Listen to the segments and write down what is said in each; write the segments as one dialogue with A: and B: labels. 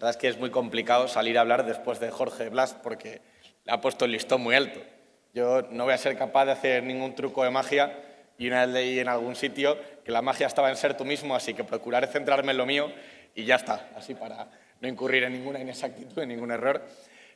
A: verdad es que es muy complicado salir a hablar después de Jorge Blas porque le ha puesto el listón muy alto. Yo no voy a ser capaz de hacer ningún truco de magia y una vez leí en algún sitio que la magia estaba en ser tú mismo, así que procuraré centrarme en lo mío y ya está, así para no incurrir en ninguna inexactitud, en ningún error.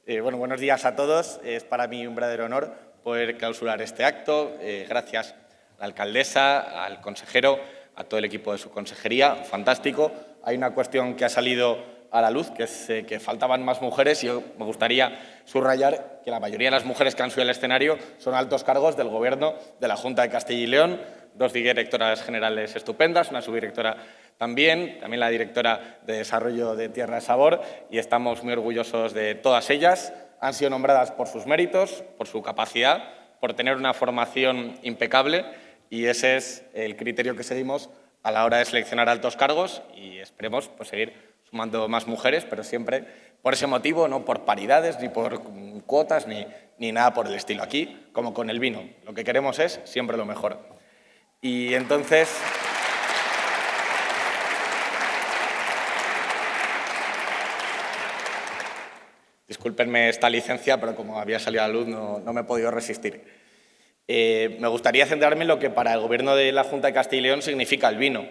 A: Eh, bueno, buenos días a todos. Es para mí un verdadero honor poder clausurar este acto. Eh, gracias a la alcaldesa, al consejero, a todo el equipo de su consejería. Fantástico. Hay una cuestión que ha salido a la luz, que eh, que faltaban más mujeres y me gustaría subrayar que la mayoría de las mujeres que han subido al escenario son altos cargos del Gobierno de la Junta de Castilla y León, dos directoras generales estupendas, una subdirectora también, también la directora de Desarrollo de Tierra de Sabor y estamos muy orgullosos de todas ellas. Han sido nombradas por sus méritos, por su capacidad, por tener una formación impecable y ese es el criterio que seguimos a la hora de seleccionar altos cargos y esperemos pues, seguir sumando más mujeres, pero siempre por ese motivo, no por paridades, ni por cuotas, ni, ni nada por el estilo. Aquí, como con el vino, lo que queremos es siempre lo mejor. Y entonces... Discúlpenme esta licencia, pero como había salido a la luz no, no me he podido resistir. Eh, me gustaría centrarme en lo que para el Gobierno de la Junta de Castilla y León significa el vino.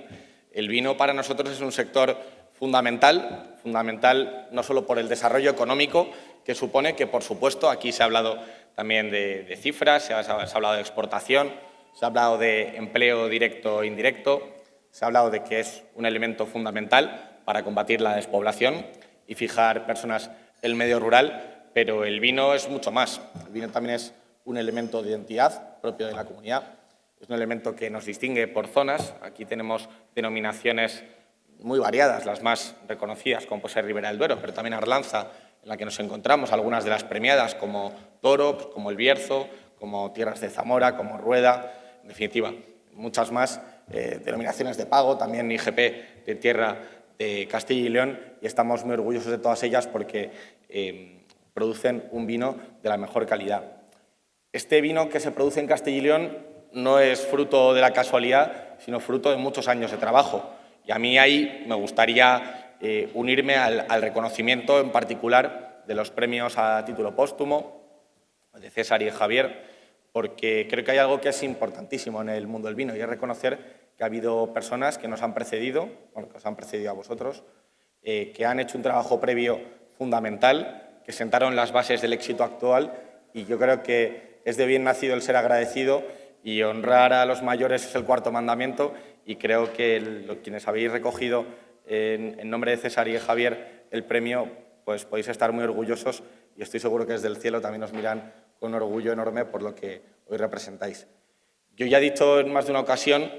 A: El vino para nosotros es un sector fundamental, fundamental no solo por el desarrollo económico que supone, que por supuesto aquí se ha hablado también de, cifras, se ha, se ha, hablado de exportación, se ha hablado de empleo directo e indirecto, se ha hablado de que es un elemento fundamental para combatir la despoblación y fijar personas en el medio rural, pero el vino es mucho más. El vino también es un elemento de identidad propio de la comunidad, es un elemento que nos distingue por zonas. Aquí tenemos denominaciones muy variadas, las más reconocidas, como puede ser Ribera del Duero, pero también Arlanza, en la que nos encontramos algunas de las premiadas, como Toro, pues, como El Bierzo, como Tierras de Zamora, como Rueda, en definitiva, muchas más eh, denominaciones de pago, también IGP de Tierra de Castilla y León, y estamos muy orgullosos de todas ellas porque eh, producen un vino de la mejor calidad. Este vino que se produce en Castilla y León no es fruto de la casualidad, sino fruto de muchos años de trabajo. Y a mí ahí me gustaría eh, unirme al, reconocimiento en particular de los premios a título póstumo de César y Javier, porque creo que hay algo que es importantísimo en el mundo del vino y es reconocer que ha habido personas que nos han precedido, bueno, que os han precedido a vosotros, eh, que han hecho un trabajo previo fundamental, que sentaron las bases del éxito actual y yo creo que es de bien nacido el ser agradecido y honrar a los mayores es el cuarto mandamiento y creo que el, quienes habéis recogido en, nombre de César y Javier el premio, pues podéis estar muy orgullosos y estoy seguro que desde el cielo también os miran con orgullo enorme por lo que hoy representáis. Yo ya he dicho en más de una ocasión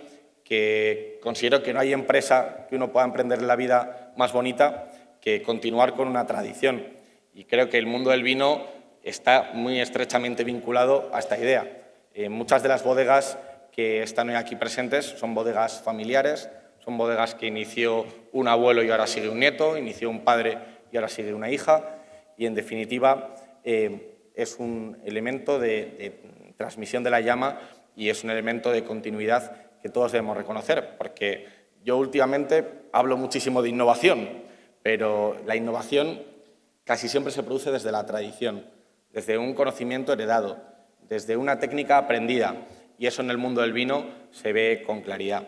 A: que considero que no hay empresa que uno pueda emprender en la vida más bonita que continuar con una tradición. Y creo que el mundo del vino está muy estrechamente vinculado a esta idea. Eh, muchas de las bodegas que están hoy aquí presentes son bodegas familiares, son bodegas que inició un abuelo y ahora sigue un nieto, inició un padre y ahora sigue una hija, y en definitiva eh, es un elemento de, de transmisión de la llama y es un elemento de continuidad que todos debemos reconocer, porque yo últimamente hablo muchísimo de innovación, pero la innovación casi siempre se produce desde la tradición, desde un conocimiento heredado, desde una técnica aprendida, y eso en el mundo del vino se ve con claridad.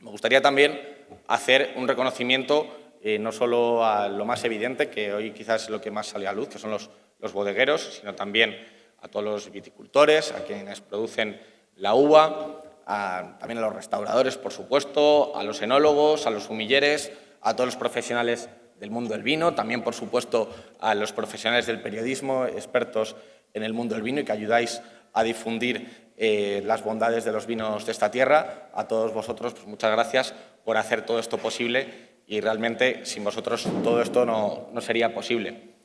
A: Me gustaría también hacer un reconocimiento eh, no solo a lo más evidente, que hoy quizás es lo que más sale a luz, que son los, bodegueros, sino también a todos los viticultores, a quienes producen la uva, a, también a los restauradores, por supuesto, a los enólogos, a los humilleres, a todos los profesionales del mundo del vino, también, por supuesto, a los profesionales del periodismo, expertos en el mundo del vino y que ayudáis a difundir eh, las bondades de los vinos de esta tierra. A todos vosotros, pues muchas gracias por hacer todo esto posible y realmente sin vosotros todo esto no, no sería posible.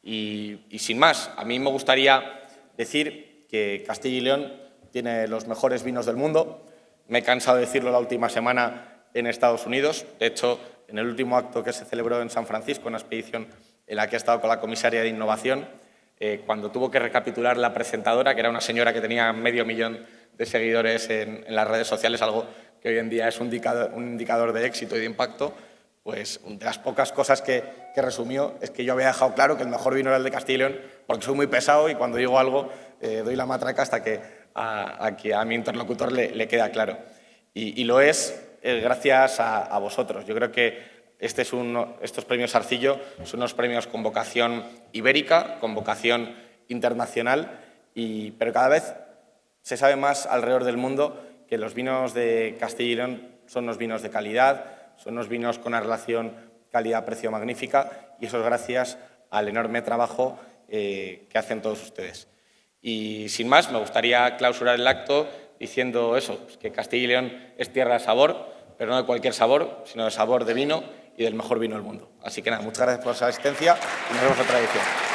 A: Y, y, sin más, a mí me gustaría decir que Castilla y León tiene los mejores vinos del mundo. Me he cansado de decirlo la última semana en Estados Unidos. De hecho, en el último acto que se celebró en San Francisco, una expedición en la que he estado con la comisaria de Innovación, eh, cuando tuvo que recapitular la presentadora, que era una señora que tenía medio millón de seguidores en, en las redes sociales, algo que hoy en día es un indicador, un indicador de éxito y de impacto, pues de las pocas cosas que, resumió es que yo había dejado claro que el mejor vino era el de Castilla y porque soy muy pesado y cuando digo algo eh, doy la matraca hasta que a, a mi interlocutor le, queda claro. Y, lo es eh, gracias a, vosotros. Yo creo que este es estos premios Arcillo son unos premios con vocación ibérica, con vocación internacional, y, pero cada vez se sabe más alrededor del mundo que los vinos de Castilla y León son unos vinos de calidad, son unos vinos con una relación calidad-precio magnífica y eso es gracias al enorme trabajo eh, que hacen todos ustedes. Y sin más, me gustaría clausurar el acto diciendo eso, pues que Castilla y León es tierra de sabor, pero no de cualquier sabor, sino de sabor de vino y del mejor vino del mundo. Así que nada, muchas gracias por su asistencia y nos vemos otra edición.